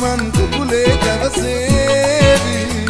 මන් කුකුලේ දවසේදී